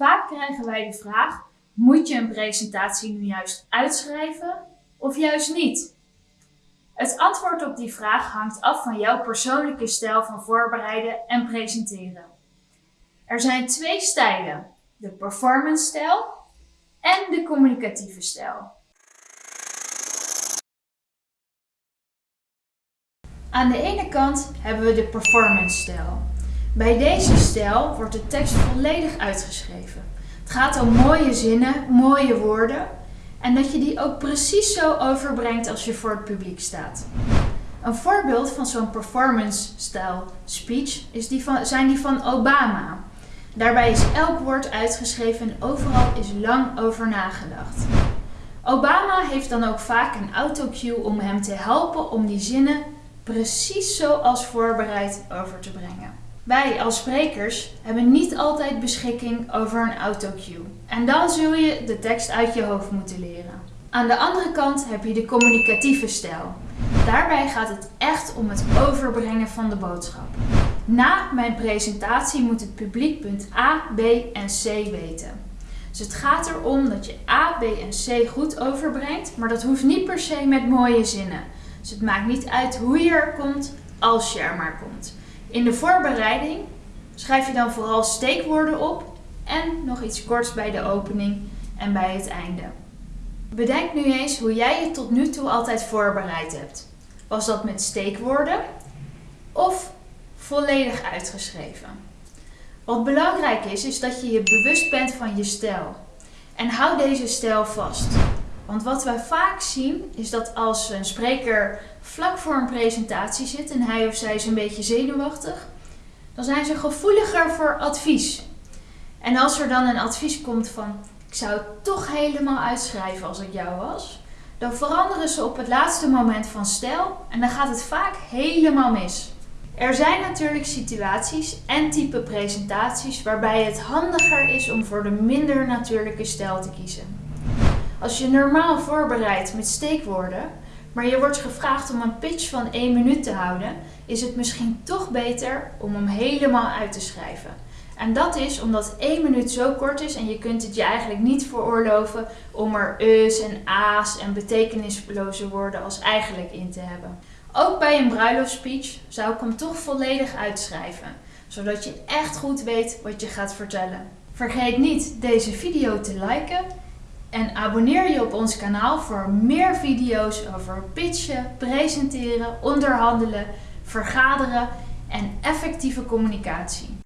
Vaak krijgen wij de vraag, moet je een presentatie nu juist uitschrijven of juist niet? Het antwoord op die vraag hangt af van jouw persoonlijke stijl van voorbereiden en presenteren. Er zijn twee stijlen, de performance stijl en de communicatieve stijl. Aan de ene kant hebben we de performance stijl. Bij deze stijl wordt de tekst volledig uitgeschreven. Het gaat om mooie zinnen, mooie woorden en dat je die ook precies zo overbrengt als je voor het publiek staat. Een voorbeeld van zo'n performance-stijl speech is die van, zijn die van Obama. Daarbij is elk woord uitgeschreven en overal is lang over nagedacht. Obama heeft dan ook vaak een autocue om hem te helpen om die zinnen precies zoals voorbereid over te brengen. Wij als sprekers hebben niet altijd beschikking over een autocue. En dan zul je de tekst uit je hoofd moeten leren. Aan de andere kant heb je de communicatieve stijl. Daarbij gaat het echt om het overbrengen van de boodschap. Na mijn presentatie moet het publiek punt A, B en C weten. Dus het gaat erom dat je A, B en C goed overbrengt, maar dat hoeft niet per se met mooie zinnen. Dus het maakt niet uit hoe je er komt, als je er maar komt. In de voorbereiding schrijf je dan vooral steekwoorden op en nog iets korts bij de opening en bij het einde. Bedenk nu eens hoe jij je tot nu toe altijd voorbereid hebt. Was dat met steekwoorden of volledig uitgeschreven? Wat belangrijk is, is dat je je bewust bent van je stijl. En hou deze stijl vast. Want wat wij vaak zien is dat als een spreker vlak voor een presentatie zit en hij of zij is een beetje zenuwachtig, dan zijn ze gevoeliger voor advies. En als er dan een advies komt van ik zou het toch helemaal uitschrijven als ik jou was, dan veranderen ze op het laatste moment van stijl en dan gaat het vaak helemaal mis. Er zijn natuurlijk situaties en type presentaties waarbij het handiger is om voor de minder natuurlijke stijl te kiezen. Als je normaal voorbereidt met steekwoorden, maar je wordt gevraagd om een pitch van 1 minuut te houden, is het misschien toch beter om hem helemaal uit te schrijven. En dat is omdat 1 minuut zo kort is en je kunt het je eigenlijk niet veroorloven om er us en a's en betekenisloze woorden als eigenlijk in te hebben. Ook bij een bruiloftsspeech zou ik hem toch volledig uitschrijven, zodat je echt goed weet wat je gaat vertellen. Vergeet niet deze video te liken en abonneer je op ons kanaal voor meer video's over pitchen, presenteren, onderhandelen, vergaderen en effectieve communicatie.